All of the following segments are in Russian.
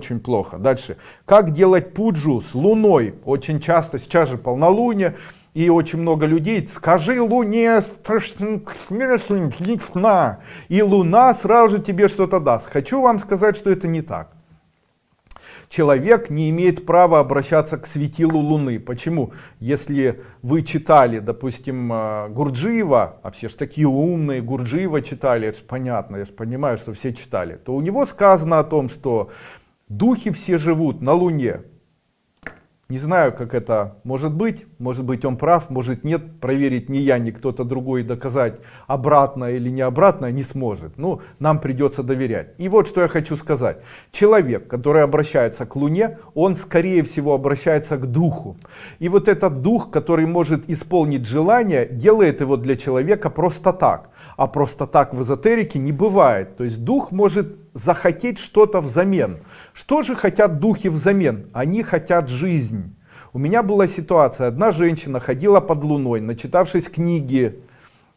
очень плохо. Дальше. Как делать пуджу с луной? Очень часто, сейчас же полнолуние, и очень много людей, скажи луне и луна сразу же тебе что-то даст. Хочу вам сказать, что это не так человек не имеет права обращаться к светилу Луны. Почему? Если вы читали, допустим, э, Гурджиева, а все же такие умные, Гурджиева читали, это же понятно, я же понимаю, что все читали, то у него сказано о том, что духи все живут на Луне. Не знаю, как это может быть. Может быть, он прав, может нет. Проверить ни я, ни кто-то другой доказать обратно или не обратно не сможет. Ну, нам придется доверять. И вот что я хочу сказать. Человек, который обращается к Луне, он скорее всего обращается к духу. И вот этот дух, который может исполнить желание, делает его для человека просто так. А просто так в эзотерике не бывает. То есть дух может захотеть что-то взамен. Что же хотят духи взамен? Они хотят жизнь. У меня была ситуация, одна женщина ходила под луной, начитавшись книги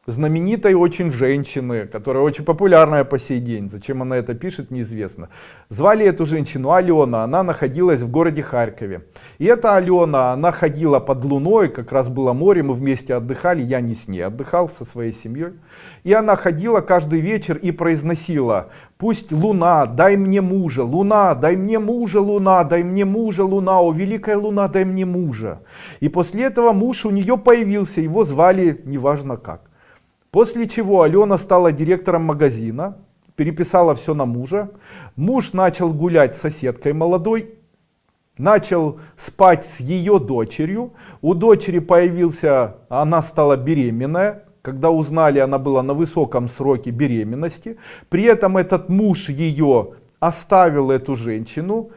знаменитой очень женщины, которая очень популярная по сей день. Зачем она это пишет, неизвестно. Звали эту женщину Алена, она находилась в городе Харькове. И эта Алена, она ходила под луной, как раз было море, мы вместе отдыхали, я не с ней, отдыхал со своей семьей. И она ходила каждый вечер и произносила, пусть луна, дай мне мужа, луна, дай мне мужа, луна, дай мне мужа, луна, о великая луна, дай мне мужа. И после этого муж у нее появился, его звали неважно как. После чего Алена стала директором магазина, переписала все на мужа. Муж начал гулять с соседкой молодой, начал спать с ее дочерью. У дочери появился, она стала беременная. Когда узнали, она была на высоком сроке беременности. При этом этот муж ее оставил эту женщину,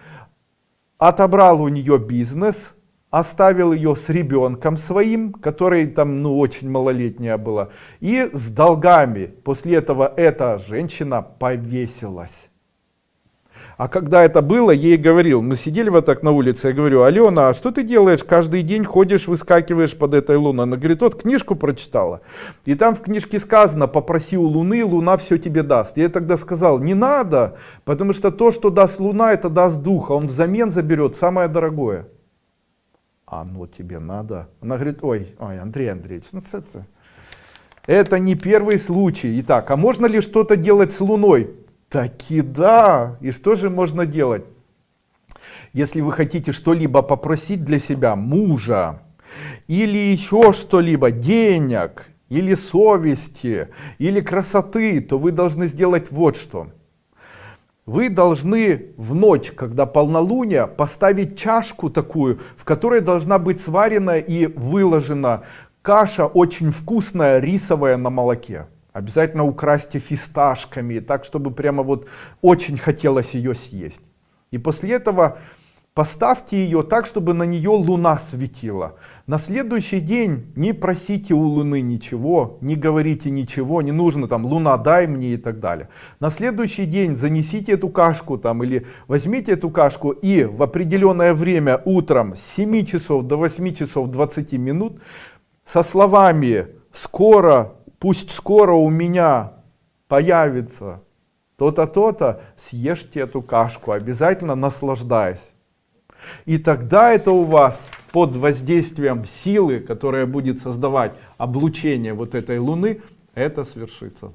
отобрал у нее бизнес, оставил ее с ребенком своим, который там ну очень малолетняя была, и с долгами. После этого эта женщина повесилась. А когда это было, ей говорил, мы сидели вот так на улице, я говорю, Алена, а что ты делаешь, каждый день ходишь, выскакиваешь под этой луной? Она говорит, вот книжку прочитала. И там в книжке сказано, попроси у луны, луна все тебе даст. Я тогда сказал, не надо, потому что то, что даст луна, это даст духа, он взамен заберет самое дорогое оно тебе надо? Она говорит, ой, ой, Андрей Андреевич, ну это, это не первый случай. Итак, а можно ли что-то делать с Луной? Таки да. И что же можно делать? Если вы хотите что-либо попросить для себя, мужа, или еще что-либо, денег, или совести, или красоты, то вы должны сделать вот что вы должны в ночь, когда полнолуние, поставить чашку такую, в которой должна быть сварена и выложена каша очень вкусная, рисовая на молоке. Обязательно украсьте фисташками, так чтобы прямо вот очень хотелось ее съесть. И после этого Поставьте ее так, чтобы на нее луна светила. На следующий день не просите у луны ничего, не говорите ничего, не нужно там луна дай мне и так далее. На следующий день занесите эту кашку там или возьмите эту кашку и в определенное время утром с 7 часов до 8 часов 20 минут со словами скоро, пусть скоро у меня появится то-то, то-то, съешьте эту кашку, обязательно наслаждаясь. И тогда это у вас под воздействием силы, которая будет создавать облучение вот этой Луны, это свершится.